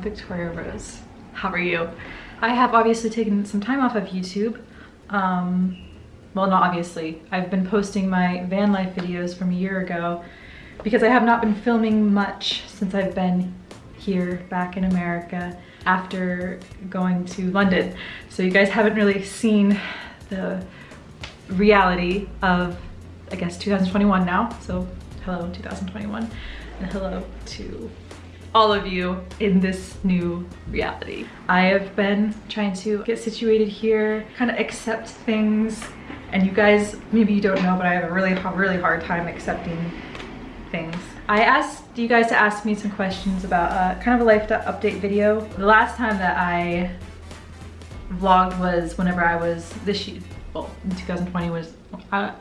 Victoria Rose. How are you? I have obviously taken some time off of YouTube. Um, well, not obviously. I've been posting my van life videos from a year ago because I have not been filming much since I've been here back in America after going to London. So you guys haven't really seen the reality of, I guess, 2021 now. So hello 2021 and hello to all of you in this new reality. I have been trying to get situated here, kind of accept things, and you guys, maybe you don't know, but I have a really, really hard time accepting things. I asked you guys to ask me some questions about uh, kind of a life update video. The last time that I vlogged was whenever I was this year, well, in 2020 was, uh.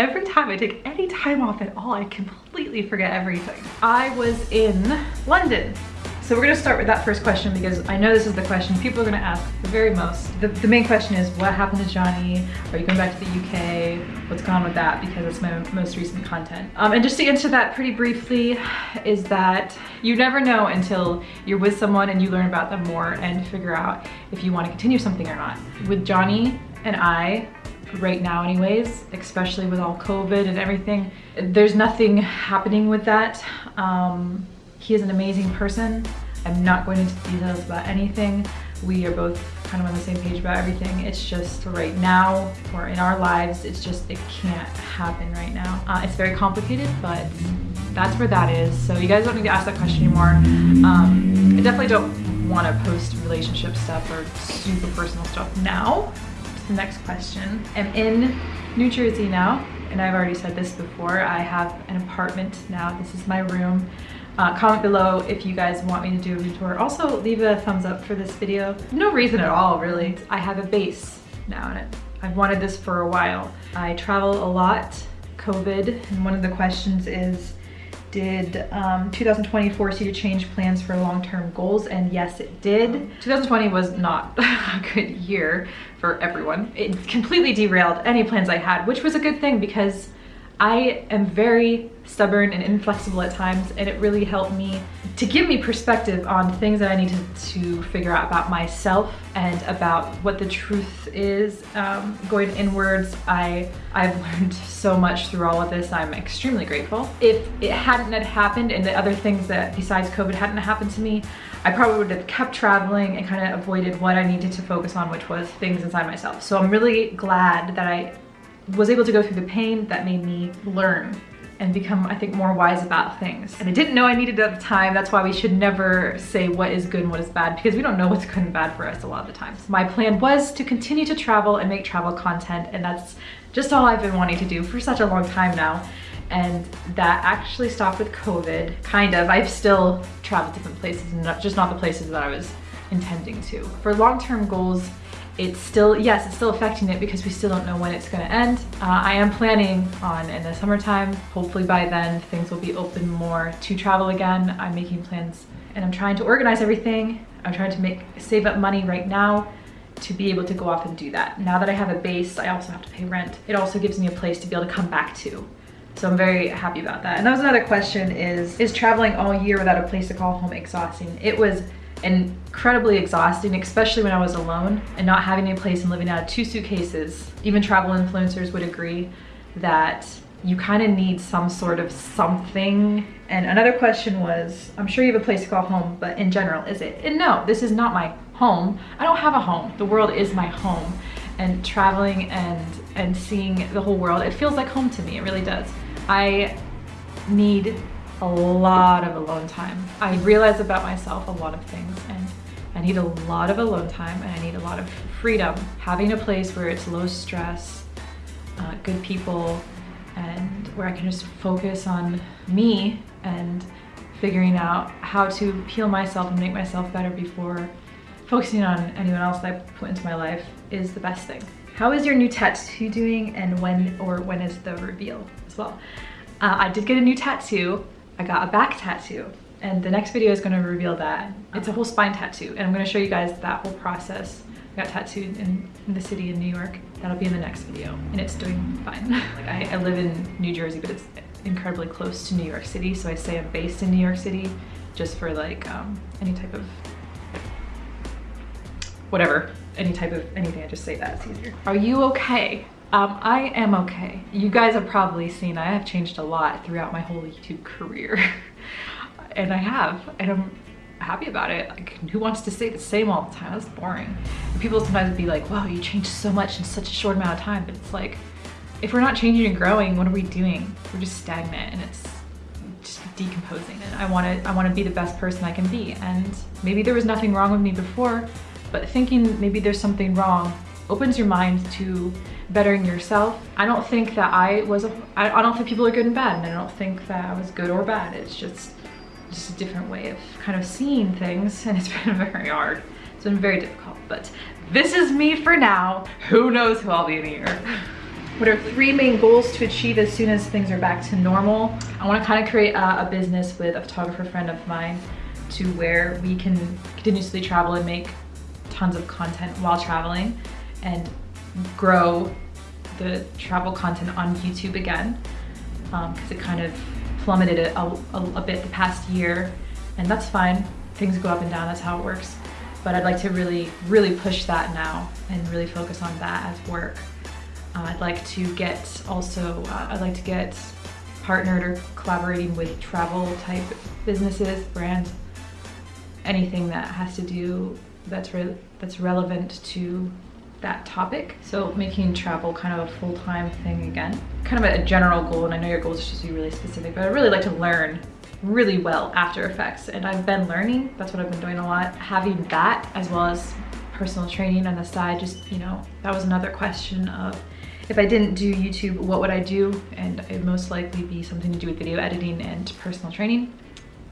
Every time I take any time off at all, I completely forget everything. I was in London. So we're gonna start with that first question because I know this is the question people are gonna ask the very most. The, the main question is what happened to Johnny? Are you going back to the UK? What's going on with that? Because it's my most recent content. Um, and just to answer that pretty briefly is that you never know until you're with someone and you learn about them more and figure out if you wanna continue something or not. With Johnny and I, right now anyways, especially with all COVID and everything. There's nothing happening with that. Um, he is an amazing person. I'm not going into details about anything. We are both kind of on the same page about everything. It's just right now or in our lives, it's just, it can't happen right now. Uh, it's very complicated, but that's where that is. So you guys don't need to ask that question anymore. Um, I definitely don't want to post relationship stuff or super personal stuff now next question. I'm in New Jersey now, and I've already said this before. I have an apartment now. This is my room. Uh, comment below if you guys want me to do a room tour. Also, leave a thumbs up for this video. No reason at all, really. I have a base now, and I've wanted this for a while. I travel a lot, COVID, and one of the questions is, did um, 2020 force you to change plans for long-term goals? And yes, it did. 2020 was not a good year for everyone. It completely derailed any plans I had, which was a good thing because I am very stubborn and inflexible at times and it really helped me to give me perspective on things that I need to, to figure out about myself and about what the truth is. Um, going inwards, I, I've learned so much through all of this. I'm extremely grateful. If it hadn't had happened and the other things that besides COVID hadn't happened to me, I probably would have kept traveling and kind of avoided what I needed to focus on, which was things inside myself. So I'm really glad that I was able to go through the pain that made me learn and become, I think, more wise about things. And I didn't know I needed it at the time. That's why we should never say what is good and what is bad because we don't know what's good and bad for us a lot of the times. My plan was to continue to travel and make travel content and that's just all I've been wanting to do for such a long time now. And that actually stopped with COVID, kind of. I've still traveled different places, just not the places that I was intending to. For long-term goals, it's still, yes, it's still affecting it because we still don't know when it's gonna end. Uh, I am planning on in the summertime, hopefully by then things will be open more to travel again. I'm making plans and I'm trying to organize everything. I'm trying to make save up money right now to be able to go off and do that. Now that I have a base, I also have to pay rent. It also gives me a place to be able to come back to. So I'm very happy about that. And that was another question is, is traveling all year without a place to call home exhausting? It was incredibly exhausting, especially when I was alone and not having a place and living out of two suitcases. Even travel influencers would agree that you kind of need some sort of something. And another question was, I'm sure you have a place to call home, but in general, is it? And no, this is not my home. I don't have a home. The world is my home. And traveling and, and seeing the whole world, it feels like home to me, it really does. I need a lot of alone time. I realize about myself a lot of things and I need a lot of alone time and I need a lot of freedom. Having a place where it's low stress, uh, good people, and where I can just focus on me and figuring out how to heal myself and make myself better before focusing on anyone else that I put into my life is the best thing. How is your new tattoo doing and when or when is the reveal as well? Uh, I did get a new tattoo I got a back tattoo and the next video is going to reveal that. It's a whole spine tattoo and I'm going to show you guys that whole process. I got tattooed in, in the city in New York. That'll be in the next video and it's doing fine. like I, I live in New Jersey but it's incredibly close to New York City. So I say I'm based in New York City just for like um, any type of whatever, any type of anything. I just say that, it's easier. Are you okay? Um, I am okay. You guys have probably seen I have changed a lot throughout my whole YouTube career. and I have, and I'm happy about it. Like, who wants to stay the same all the time? That's boring. And people sometimes be like, wow, you changed so much in such a short amount of time. But it's like, if we're not changing and growing, what are we doing? We're just stagnant and it's just decomposing. And I want to, I want to be the best person I can be. And maybe there was nothing wrong with me before, but thinking maybe there's something wrong opens your mind to bettering yourself. I don't think that I was, I, don't think people are good and bad, and I don't think that I was good or bad. It's just, just a different way of kind of seeing things, and it's been very hard. It's been very difficult, but this is me for now. Who knows who I'll be in a year. What are three main goals to achieve as soon as things are back to normal? I want to kind of create a, a business with a photographer friend of mine to where we can continuously travel and make tons of content while traveling and grow the travel content on YouTube again because um, it kind of plummeted a, a, a, bit the past year and that's fine. Things go up and down, that's how it works. But I'd like to really, really push that now and really focus on that as work. Uh, I'd like to get also, uh, I'd like to get partnered or collaborating with travel type businesses, brands, anything that has to do that's re that's relevant to that topic. So making travel kind of a full-time thing again. Kind of a general goal, and I know your goal is just to be really specific, but I really like to learn really well After Effects, and I've been learning, that's what I've been doing a lot. Having that as well as personal training on the side, just, you know, that was another question of if I didn't do YouTube, what would I do? And it'd most likely be something to do with video editing and personal training.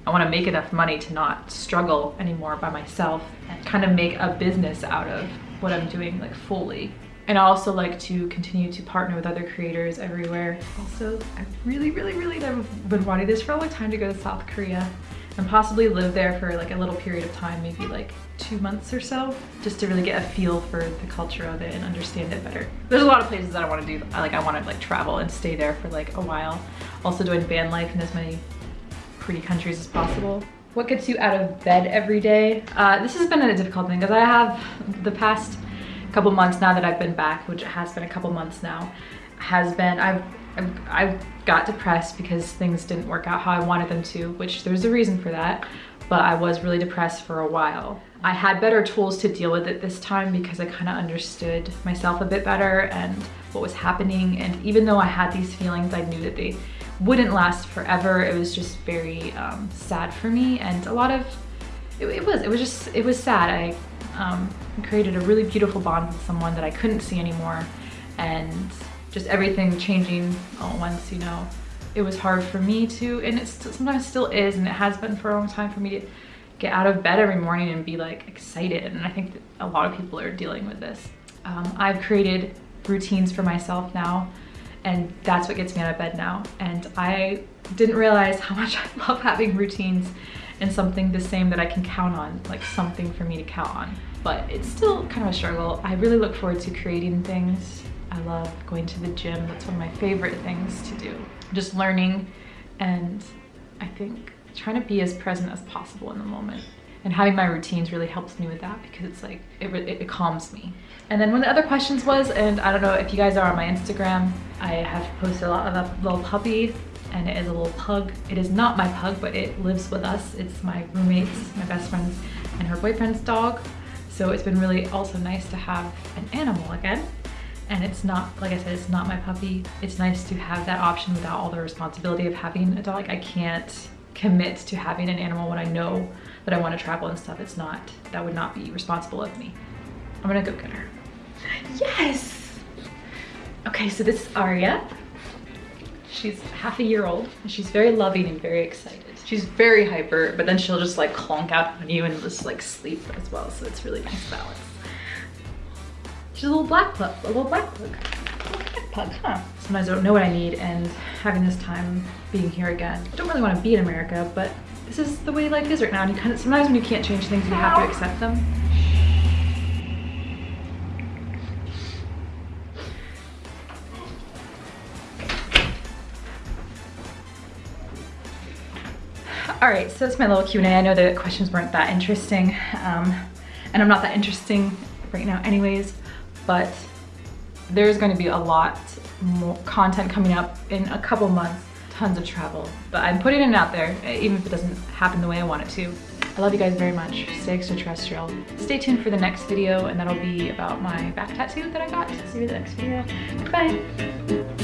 I want to make enough money to not struggle anymore by myself and kind of make a business out of what I'm doing like fully. And I also like to continue to partner with other creators everywhere. Also, I really, really, really have been wanting this for a long time to go to South Korea and possibly live there for like a little period of time, maybe like two months or so, just to really get a feel for the culture of it and understand it better. There's a lot of places that I want to do. Like I want to like travel and stay there for like a while. Also doing van life in as many pretty countries as possible. What gets you out of bed every day? Uh, this has been a difficult thing because I have the past couple months now that I've been back, which has been a couple months now, has been, I've, I've, I've got depressed because things didn't work out how I wanted them to, which there's a reason for that, but I was really depressed for a while. I had better tools to deal with it this time because I kind of understood myself a bit better and what was happening. And even though I had these feelings, I knew that they wouldn't last forever. It was just very um, sad for me and a lot of, it, it, was, it was just, it was sad. I um, created a really beautiful bond with someone that I couldn't see anymore and just everything changing all at once, you know. It was hard for me to, and it sometimes still is, and it has been for a long time for me to get out of bed every morning and be like excited. And I think a lot of people are dealing with this. Um, I've created routines for myself now and that's what gets me out of bed now. And I didn't realize how much I love having routines and something the same that I can count on, like something for me to count on. But it's still kind of a struggle. I really look forward to creating things. I love going to the gym. That's one of my favorite things to do. Just learning and I think trying to be as present as possible in the moment and having my routines really helps me with that because it's like it, it, it, calms me. And then one of the other questions was and i don't know if you guys are on my instagram i have posted a lot of a little puppy and it is a little pug. It is not my pug but it lives with us. It's my roommates my best friends and her boyfriend's dog. So it's been really also nice to have an animal again. And it's not like i said it's not my puppy. It's nice to have that option without all the responsibility of having a dog. I can't commit to having an animal when i know that I want to travel and stuff. It's not, that would not be responsible of me. I'm gonna go get her. Yes! Okay, so this is Aria. She's half a year old and she's very loving and very excited. She's very hyper, but then she'll just like clonk out on you and just like sleep as well. So it's really nice balance. She's a little black pug, a little black little black pug, huh? Sometimes I don't know what I need and having this time being here again. I don't really want to be in America, but this is the way life is right now. And you kind of, sometimes when you can't change things, you have to accept them. All right, so that's my little Q&A. I know the questions weren't that interesting, um, and I'm not that interesting right now anyways, but there's going to be a lot more content coming up in a couple months, tons of travel, but I'm putting it out there, eh, even if it doesn't happen the way I want it to. I love you guys very much. Stay extraterrestrial. Stay tuned for the next video, and that'll be about my back tattoo that I got. See you in the next video. Bye.